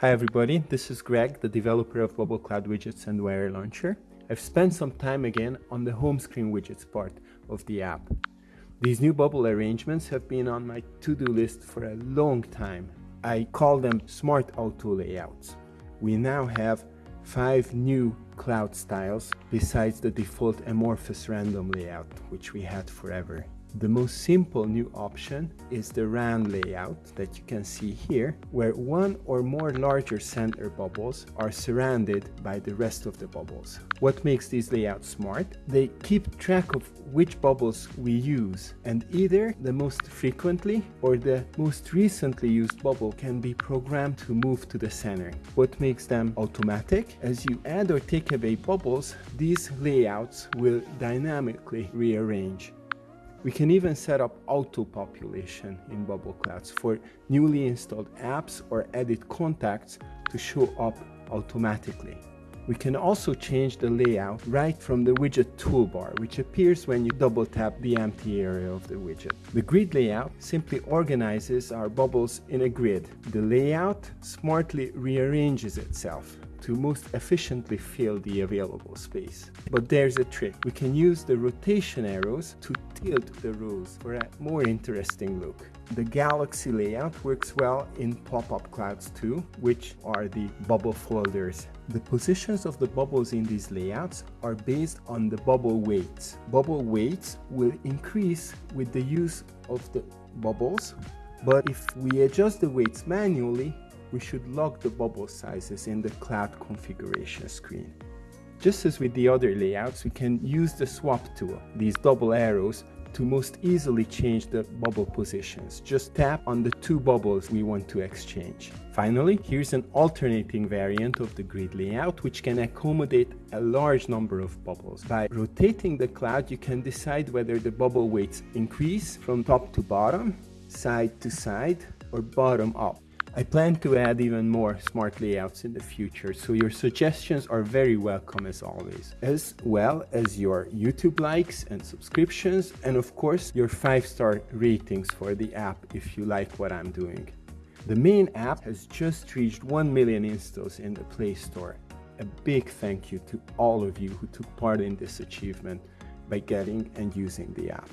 Hi everybody, this is Greg, the developer of Bubble Cloud Widgets and Wear Launcher. I've spent some time again on the home screen widgets part of the app. These new bubble arrangements have been on my to-do list for a long time. I call them smart auto layouts. We now have five new cloud styles besides the default amorphous random layout, which we had forever. The most simple new option is the round layout that you can see here, where one or more larger center bubbles are surrounded by the rest of the bubbles. What makes these layouts smart? They keep track of which bubbles we use, and either the most frequently or the most recently used bubble can be programmed to move to the center. What makes them automatic? As you add or take away bubbles, these layouts will dynamically rearrange. We can even set up auto-population in Bubble Clouds for newly installed apps or edit contacts to show up automatically. We can also change the layout right from the widget toolbar, which appears when you double tap the empty area of the widget. The grid layout simply organizes our bubbles in a grid. The layout smartly rearranges itself to most efficiently fill the available space. But there's a trick. We can use the rotation arrows to tilt the rows for a more interesting look. The galaxy layout works well in pop-up clouds too, which are the bubble folders. The positions of the bubbles in these layouts are based on the bubble weights. Bubble weights will increase with the use of the bubbles, but if we adjust the weights manually, we should lock the bubble sizes in the cloud configuration screen. Just as with the other layouts, we can use the swap tool, these double arrows, to most easily change the bubble positions. Just tap on the two bubbles we want to exchange. Finally, here's an alternating variant of the grid layout which can accommodate a large number of bubbles. By rotating the cloud, you can decide whether the bubble weights increase from top to bottom, side to side, or bottom up. I plan to add even more smart layouts in the future, so your suggestions are very welcome as always, as well as your YouTube likes and subscriptions, and of course your 5-star ratings for the app if you like what I'm doing. The main app has just reached 1 million installs in the Play Store. A big thank you to all of you who took part in this achievement by getting and using the app.